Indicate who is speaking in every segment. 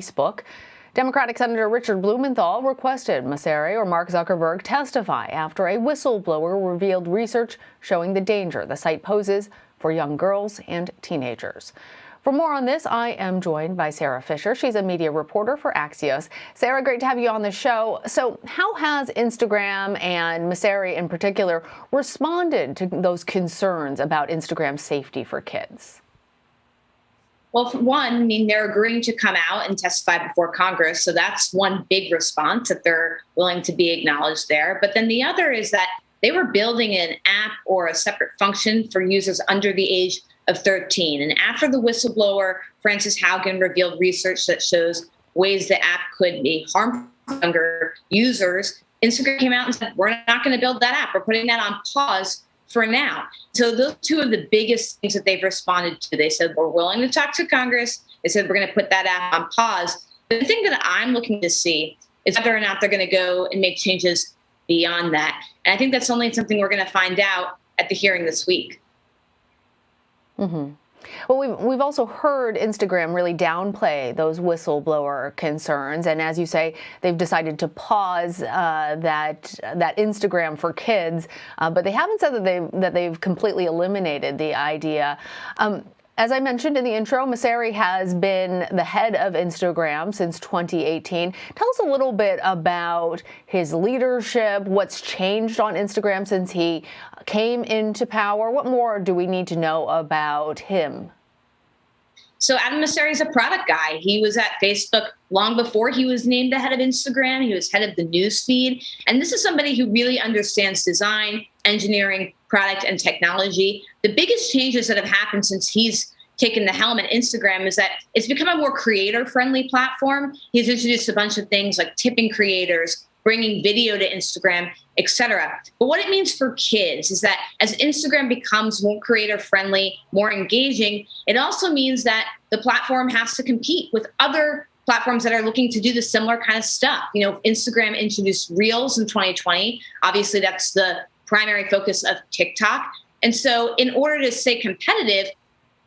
Speaker 1: Facebook. Democratic Senator Richard Blumenthal requested Mosseri or Mark Zuckerberg testify after a whistleblower revealed research showing the danger the site poses for young girls and teenagers. For more on this, I am joined by Sara Fischer. She's a media reporter for Axios. Sara, great to have you on the show. So, how has Instagram and Mosseri in particular responded to those concerns about Instagram safety for kids?
Speaker 2: Well, one, I mean, they're agreeing to come out and testify before Congress. So that's one big response that they're willing to be acknowledged there. But then the other is that they were building an app or a separate function for users under the age of 13. And after the whistleblower, Frances Haugen, revealed research that shows ways the app could be harmful to younger users, Instagram came out and said, We're not going to build that app. We're putting that on pause for now. So those two of the biggest things that they've responded to. They said, We're willing to talk to Congress. They said, We're going to put that app on pause. The thing that I'm looking to see is whether or not they're going to go and make changes beyond that. And I think that's only something we're going to find out at the hearing this week.
Speaker 1: Mm-hmm. Well, we've, we've also heard Instagram really downplay those whistleblower concerns, and as you say, they've decided to pause uh, that that Instagram for kids, uh, but they haven't said that they that they've completely eliminated the idea. Um, as I mentioned in the intro, Mosseri has been the head of Instagram since 2018. Tell us a little bit about his leadership, what's changed on Instagram since he came into power. What more do we need to know about him?
Speaker 2: So Adam Mosseri is a product guy. He was at Facebook long before he was named the head of Instagram. He was head of the news feed. And this is somebody who really understands design, engineering, product, and technology. The biggest changes that have happened since he's taken the helm at Instagram is that it's become a more creator friendly platform. He's introduced a bunch of things like tipping creators, bringing video to Instagram, etc. But what it means for kids is that as Instagram becomes more creator friendly, more engaging, it also means that the platform has to compete with other platforms that are looking to do the similar kind of stuff. You know, Instagram introduced Reels in 2020. Obviously, that's the primary focus of TikTok. And so, in order to stay competitive,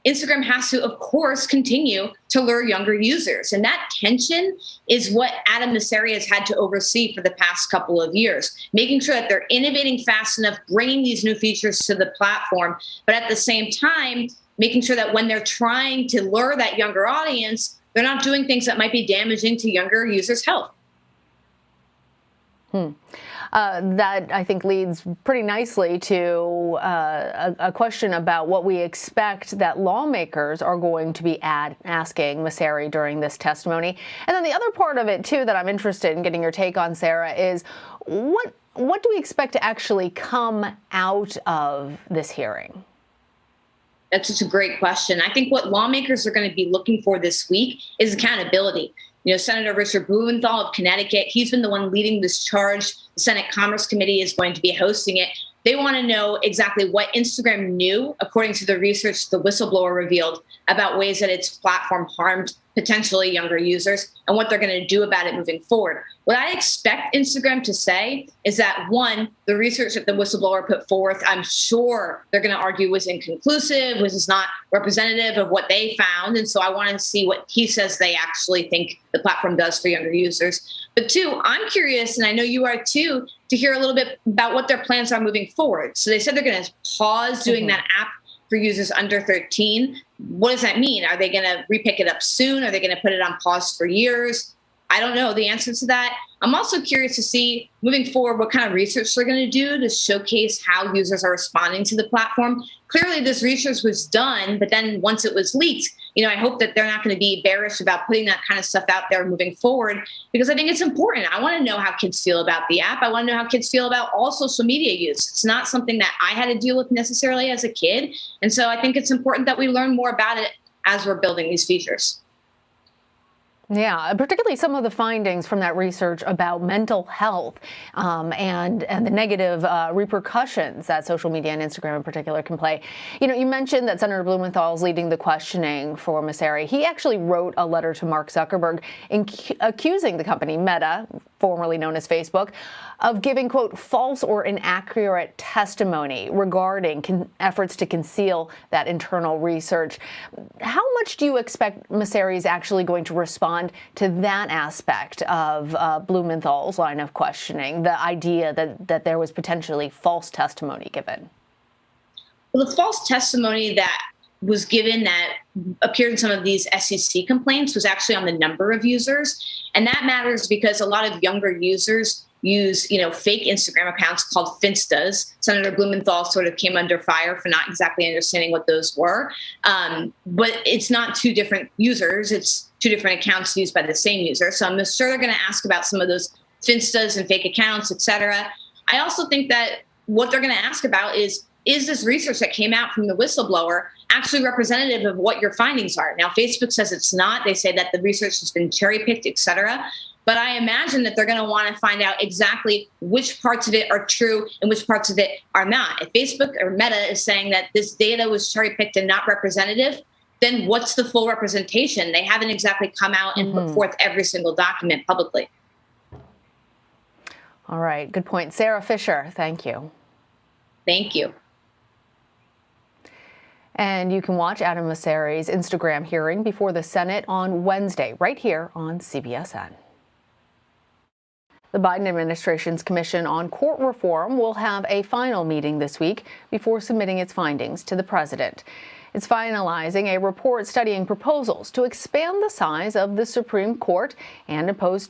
Speaker 2: Instagram has to, of course, continue to lure younger users. And that tension is what Adam Mosseri has had to oversee for the past couple of years, making sure that they're innovating fast enough, bringing these new features to the platform, but at the same time, making sure that when they're trying to lure that younger audience, they're not doing things that might be damaging to younger users' health.
Speaker 1: Hmm. Uh, that I think leads pretty nicely to uh, a, a, question about what we expect that lawmakers are going to be ad- asking Mosseri during this testimony. And then the other part of it, too, that I'm interested in getting your take on, Sara, is what what do we expect to actually come out of this hearing?
Speaker 2: That's such a great question. I think what lawmakers are going to be looking for this week is accountability. You know, Senator Richard Blumenthal of Connecticut, he's been the one leading this charge. The Senate Commerce Committee is going to be hosting it. They want to know exactly what Instagram knew, according to the research the whistleblower revealed, about ways that its platform harmed potentially younger users and what they're going to do about it moving forward. What I expect Instagram to say is that one, the research that the whistleblower put forth, I'm sure they're going to argue was inconclusive, was not representative of what they found. And so I want to see what he says they actually think the platform does for younger users. But two, I'm curious, and I know you are too, to hear a little bit about what their plans are moving forward. So they said they're going to pause doing mm-hmm. that app for users under 13. What does that mean? Are they going to repick it up soon? Are they going to put it on pause for years? I don't know the answer to that. I'm also curious to see moving forward what kind of research they're going to do to showcase how users are responding to the platform. Clearly, this research was done, but then once it was leaked, you know, I hope that they're not going to be bearish about putting that kind of stuff out there moving forward because I think it's important. I want to know how kids feel about the app. I want to know how kids feel about all social media use. It's not something that I had to deal with necessarily as a kid. And so I think it's important that we learn more about it as we're building these features.
Speaker 1: Yeah, particularly some of the findings from that research about mental health um, and and the negative uh, repercussions that social media and Instagram in particular can play. You know, you mentioned that Senator Blumenthal is leading the questioning for Mosseri. He actually wrote a letter to Mark Zuckerberg accusing the company Meta, formerly known as Facebook, of giving quote false or inaccurate testimony regarding efforts to conceal that internal research. How much do you expect Mosseri is actually going to respond? Respond to that aspect of uh, Blumenthal's line of questioning, the idea that, that there was potentially false testimony given?
Speaker 2: Well, the false testimony that was given that appeared in some of these SEC complaints was actually on the number of users. And that matters because a lot of younger users use, you know, fake Instagram accounts called Finstas. Senator Blumenthal sort of came under fire for not exactly understanding what those were. Um, but it's not two different users, it's two different accounts used by the same user. So I'm sure they're going to ask about some of those Finstas and fake accounts, et cetera. I also think that what they're going to ask about is is this research that came out from the whistleblower actually representative of what your findings are? Now, Facebook says it's not. They say that the research has been cherry picked, et cetera. But I imagine that they're going to want to find out exactly which parts of it are true and which parts of it are not. If Facebook or Meta is saying that this data was cherry picked and not representative, then what's the full representation? They haven't exactly come out and mm-hmm. put forth every single document publicly.
Speaker 1: All right, good point. Sara Fischer, thank you.
Speaker 2: Thank you.
Speaker 1: And you can watch Adam Mosseri's Instagram hearing before the Senate on Wednesday, right here on CBSN. The Biden administration's Commission on Court Reform will have a final meeting this week before submitting its findings to the president. It's finalizing a report studying proposals to expand the size of the Supreme Court and impose